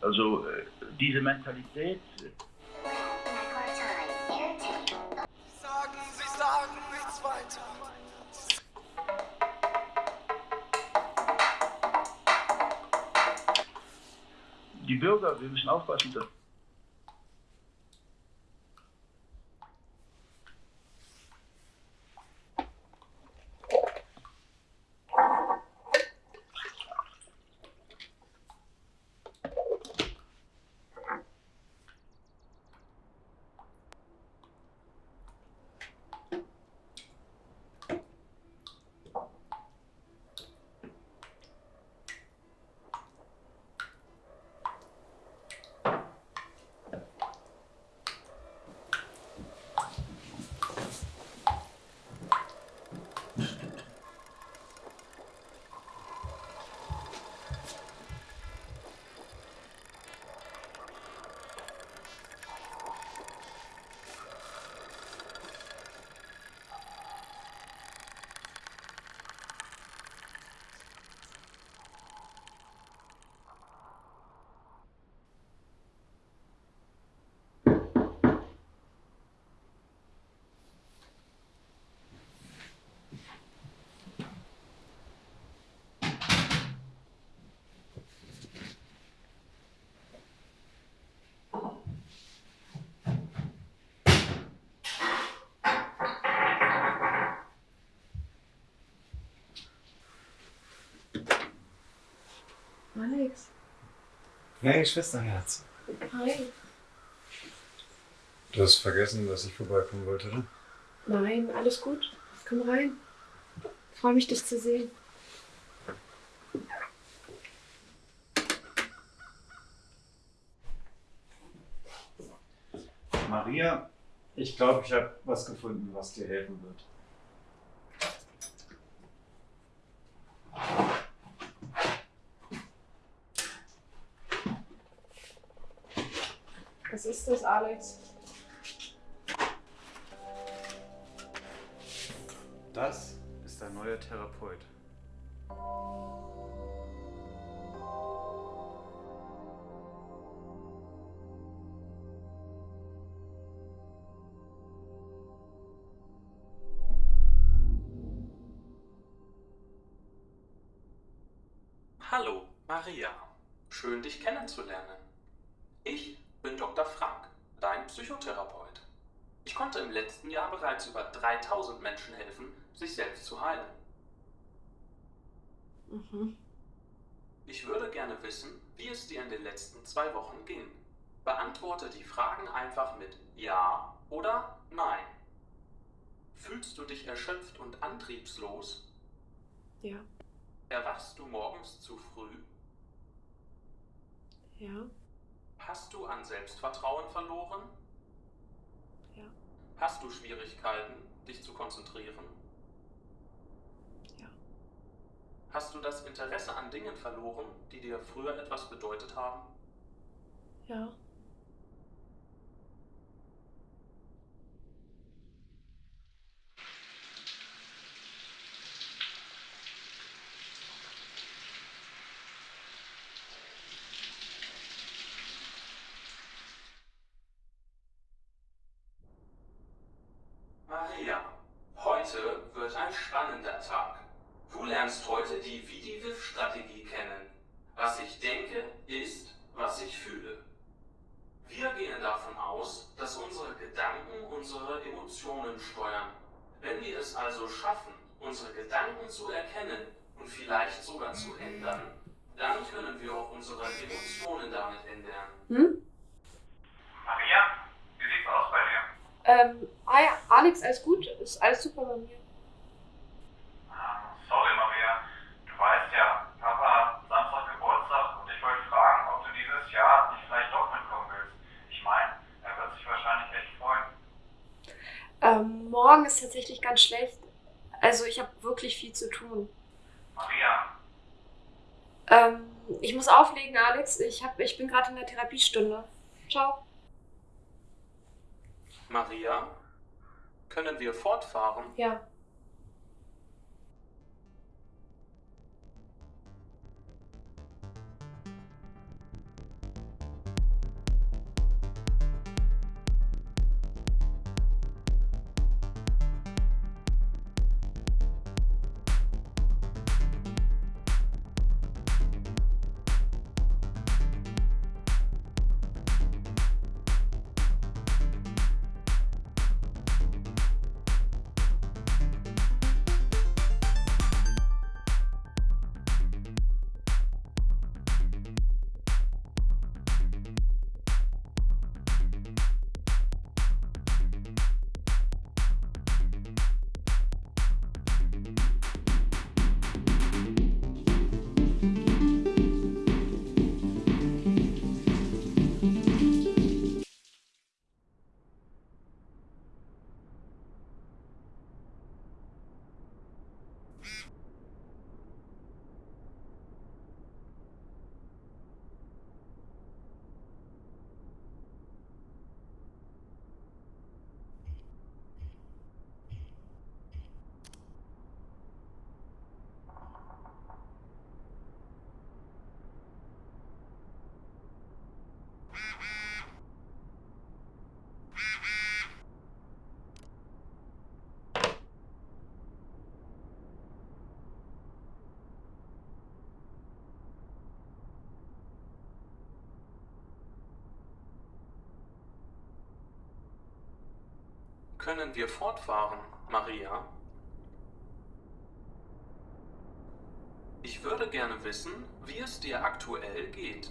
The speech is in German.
Also äh, diese Mentalität. Sagen, Sie sagen nichts weiter. Die Bürger, wir müssen aufpassen. Dass Alex. Hey, Schwesterherz. Hi. Du hast vergessen, dass ich vorbeikommen wollte, oder? Nein, alles gut. Komm rein. Freue mich, dich zu sehen. Maria, ich glaube, ich habe was gefunden, was dir helfen wird. Was ist das, Alex? Das ist ein neuer Therapeut. Hallo, Maria. Schön, dich kennenzulernen. Ich bin Dr. Frank, dein Psychotherapeut. Ich konnte im letzten Jahr bereits über 3000 Menschen helfen, sich selbst zu heilen. Mhm. Ich würde gerne wissen, wie es dir in den letzten zwei Wochen ging. Beantworte die Fragen einfach mit Ja oder Nein. Fühlst du dich erschöpft und antriebslos? Ja. Erwachst du morgens zu früh? Ja. Hast du an Selbstvertrauen verloren? Ja. Hast du Schwierigkeiten, dich zu konzentrieren? Ja. Hast du das Interesse an Dingen verloren, die dir früher etwas bedeutet haben? Ja. Maria, heute wird ein spannender Tag. Du lernst heute die VDVIF-Strategie kennen. Was ich denke, ist, was ich fühle. Wir gehen davon aus, dass unsere Gedanken unsere Emotionen steuern. Wenn wir es also schaffen, unsere Gedanken zu erkennen und vielleicht sogar zu ändern, dann können wir auch unsere Emotionen damit ändern. Hm? Maria, wie sieht's aus bei dir? Ähm, ah ja, Alex, alles gut? Ist alles super bei mir. Ähm, sorry, Maria. Du weißt ja, Papa hat Samstag Geburtstag und ich wollte fragen, ob du dieses Jahr nicht vielleicht doch mitkommen willst. Ich meine, er wird sich wahrscheinlich echt freuen. Ähm, morgen ist tatsächlich ganz schlecht. Also ich habe wirklich viel zu tun. Maria, Ähm, ich muss auflegen, Alex. Ich, hab, ich bin gerade in der Therapiestunde. Ciao. Maria, können wir fortfahren? Ja. Können wir fortfahren, Maria? Ich würde gerne wissen, wie es dir aktuell geht.